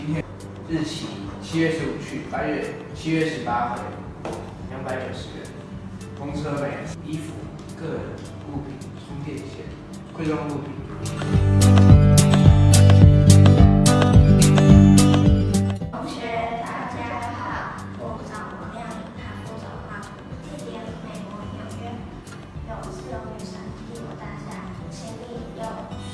今天日期七月十五去八月七月十八回两百九十元公车费衣服个人物品充电线贵重物品。同学大家好我找王亮他不找他地点美国纽约有自由女神帝国大厦千里有